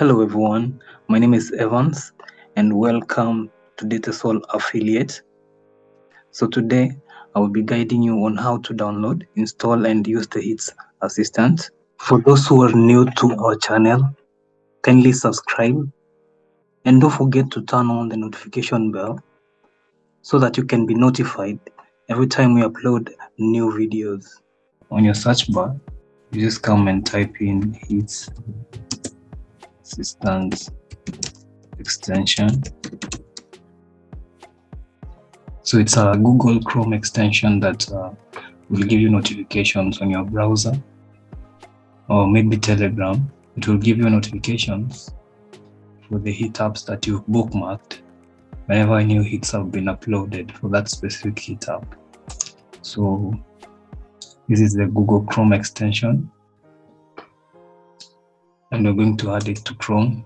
Hello everyone, my name is Evans and welcome to DataSol Affiliate. So today I will be guiding you on how to download, install and use the HITS Assistant. For those who are new to our channel, kindly subscribe and don't forget to turn on the notification bell so that you can be notified every time we upload new videos. On your search bar, you just come and type in HITS assistant extension. So it's a google chrome extension that uh, will give you notifications on your browser or maybe telegram. It will give you notifications for the hit apps that you've bookmarked whenever new hits have been uploaded for that specific hit app. So this is the google chrome extension and we're going to add it to Chrome.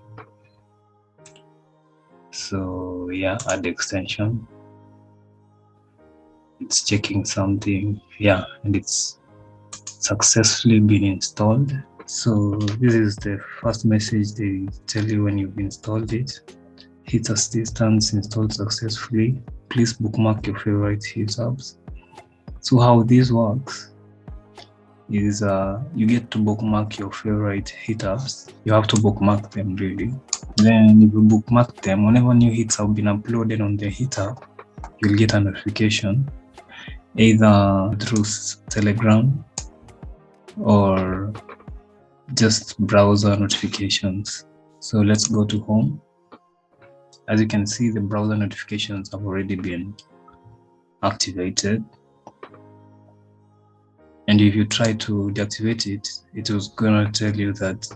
So yeah, add extension. It's checking something, yeah, and it's successfully been installed. So this is the first message they tell you when you've installed it. HITS Assistant installed successfully. Please bookmark your favorite hit apps. So how this works is uh, you get to bookmark your favorite hit apps. You have to bookmark them really. Then if you bookmark them, whenever new hits have been uploaded on the hit app, you'll get a notification either through Telegram or just browser notifications. So let's go to home. As you can see, the browser notifications have already been activated and if you try to deactivate it it was going to tell you that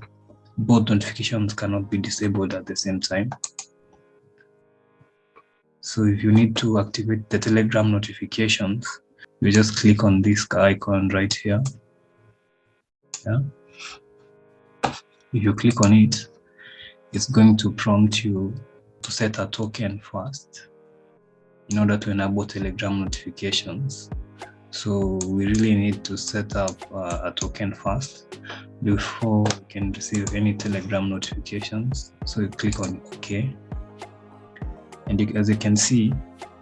both notifications cannot be disabled at the same time. So if you need to activate the telegram notifications you just click on this icon right here. Yeah. If you click on it it's going to prompt you to set a token first in order to enable telegram notifications so we really need to set up uh, a token first before we can receive any telegram notifications. So you click on ok. And as you can see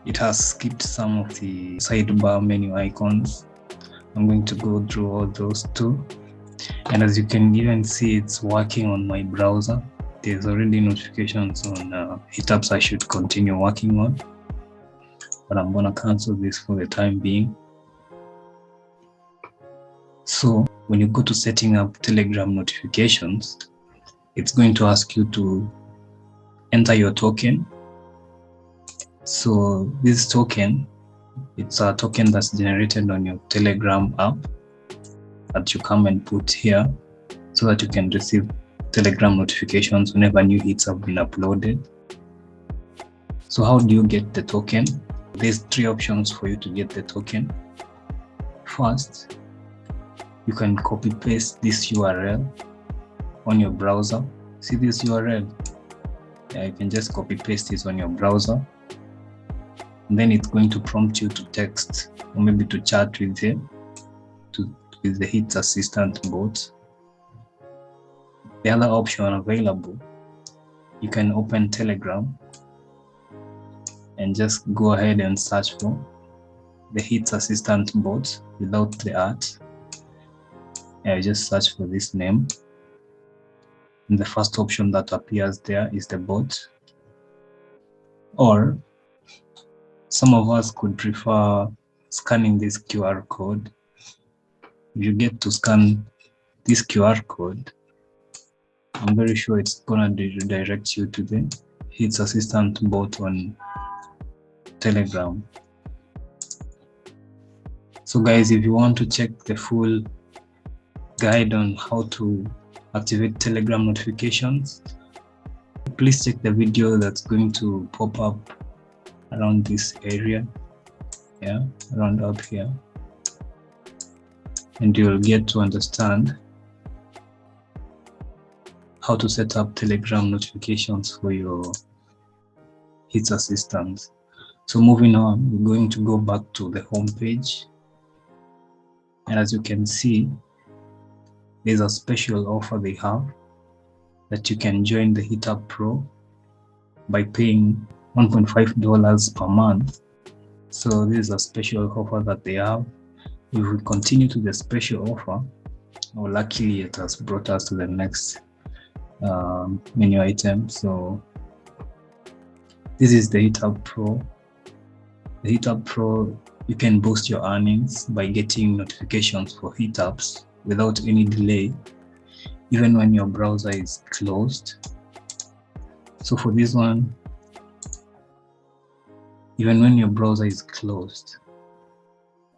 it has skipped some of the sidebar menu icons. I'm going to go through all those two. And as you can even see it's working on my browser. There's already notifications on uh, hit i should continue working on. But i'm gonna cancel this for the time being so when you go to setting up Telegram notifications, it's going to ask you to enter your token. So this token, it's a token that's generated on your Telegram app that you come and put here so that you can receive Telegram notifications whenever new hits have been uploaded. So how do you get the token? There's three options for you to get the token. First, you can copy paste this URL on your browser. See this URL? Yeah, you can just copy paste this on your browser. And then it's going to prompt you to text or maybe to chat with them to with the HITS assistant bot. The other option available, you can open Telegram and just go ahead and search for the HITS assistant bot without the art I just search for this name. And the first option that appears there is the bot. Or some of us could prefer scanning this QR code. If you get to scan this QR code, I'm very sure it's gonna redirect you to the HITS Assistant bot on Telegram. So guys, if you want to check the full guide on how to activate telegram notifications. Please check the video that's going to pop up around this area yeah around up here. And you'll get to understand how to set up telegram notifications for your hits assistant so moving on we're going to go back to the home page and as you can see there's a special offer they have that you can join the HitApp Pro by paying $1.5 per month. So this is a special offer that they have. If we continue to the special offer, well, luckily it has brought us to the next um, menu item. So this is the HitApp Pro. The HitApp Pro, you can boost your earnings by getting notifications for HitApps without any delay, even when your browser is closed. So for this one, even when your browser is closed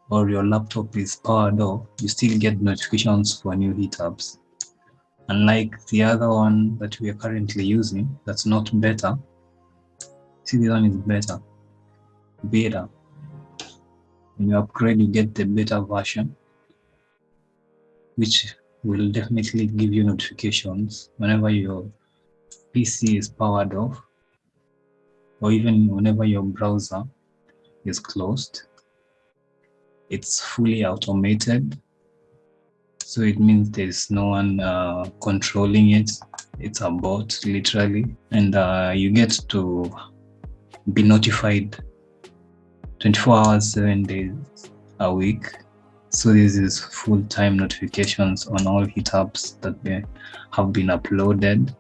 or your laptop is powered off, you still get notifications for new HitApps. Unlike the other one that we are currently using, that's not better. See, this one is better, beta. When you upgrade, you get the beta version, which will definitely give you notifications whenever your PC is powered off or even whenever your browser is closed. It's fully automated. So it means there's no one uh, controlling it. It's a bot, literally. And uh, you get to be notified 24 hours, seven days a week. So this is full-time notifications on all HitApps that have been uploaded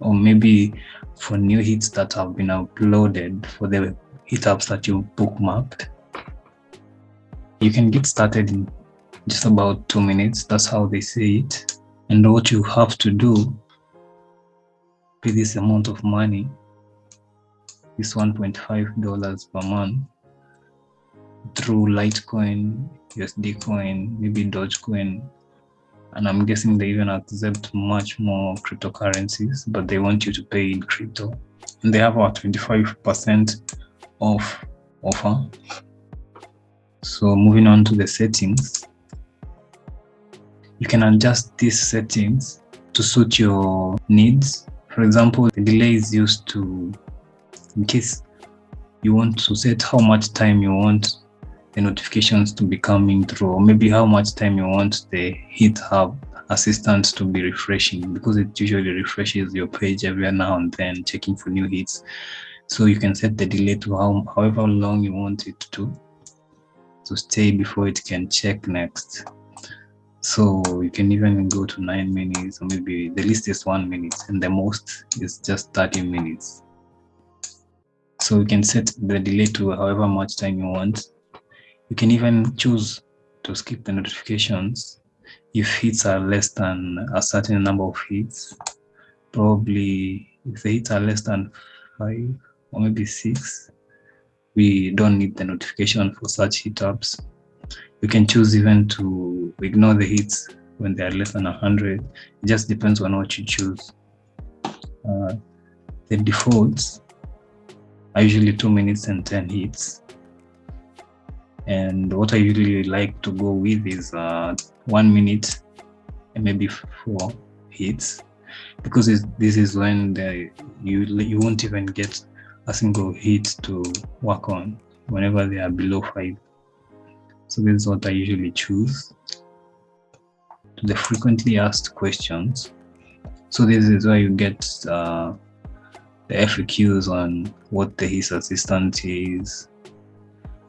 or maybe for new hits that have been uploaded for the HitApps that you bookmarked. You can get started in just about two minutes. That's how they say it. And what you have to do with this amount of money is $1.5 per month through Litecoin, USD coin, maybe Dogecoin, and I'm guessing they even accept much more cryptocurrencies, but they want you to pay in crypto. And they have a 25% off offer. So moving on to the settings, you can adjust these settings to suit your needs. For example, the delay is used to, in case you want to set how much time you want the notifications to be coming through. Or maybe how much time you want the HeatHub assistant to be refreshing because it usually refreshes your page every now and then checking for new hits. So you can set the delay to how, however long you want it to to stay before it can check next. So you can even go to nine minutes or maybe the least is one minute and the most is just 30 minutes. So you can set the delay to however much time you want you can even choose to skip the notifications if hits are less than a certain number of hits. Probably if the hits are less than five or maybe six, we don't need the notification for such HitApps. You can choose even to ignore the hits when they are less than 100. It just depends on what you choose. Uh, the defaults are usually 2 minutes and 10 hits and what I usually like to go with is uh, one minute and maybe four hits because this is when the, you you won't even get a single hit to work on whenever they are below five. So this is what I usually choose. The frequently asked questions. So this is where you get uh, the FAQs on what the HITS assistant is,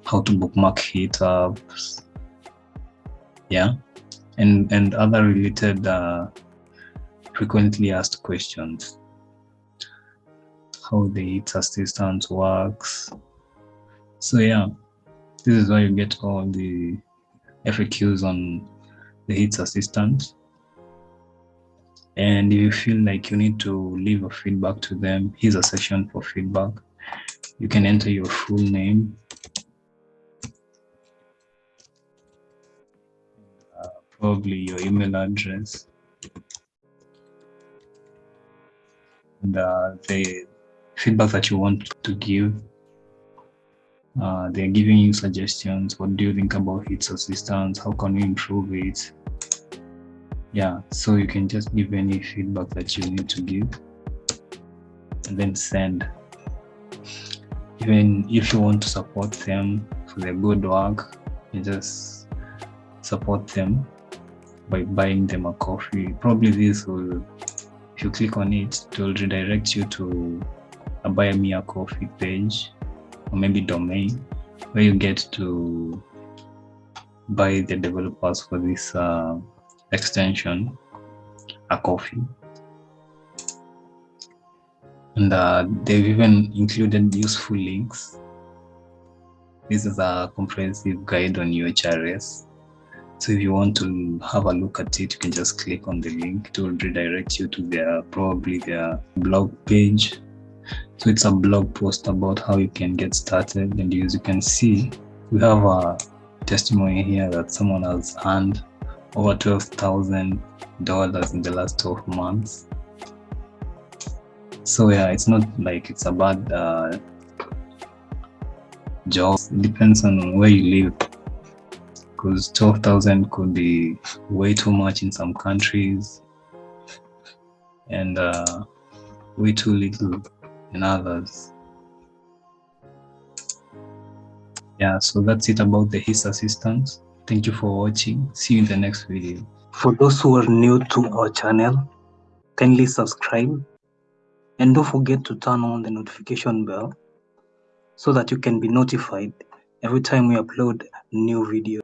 how to bookmark HitApps, yeah, and and other related uh, frequently asked questions. How the HIT assistant works. So yeah, this is where you get all the FAQs on the HIT assistant. And if you feel like you need to leave a feedback to them, here's a section for feedback. You can enter your full name, probably your email address and uh, the feedback that you want to give. Uh, they're giving you suggestions. What do you think about HIT's assistance? How can you improve it? Yeah, so you can just give any feedback that you need to give and then send. Even if you want to support them for their good work, you just support them by buying them a coffee. Probably this will if you click on it, it will redirect you to a buy me a coffee page or maybe domain where you get to buy the developers for this uh, extension a coffee. And uh, they've even included useful links. This is a comprehensive guide on UHRS so if you want to have a look at it you can just click on the link it will redirect you to their probably their blog page so it's a blog post about how you can get started and as you can see we have a testimony here that someone has earned over $12,000 in the last 12 months. So yeah, it's not like it's a bad uh, job. It depends on where you live because 12,000 could be way too much in some countries. And uh, way too little in others. yeah so that's it about the his assistance. thank you for watching. See you in the next video. For those who are new to our channel kindly subscribe. And don't forget to turn on the notification bell so that you can be notified every time we upload new video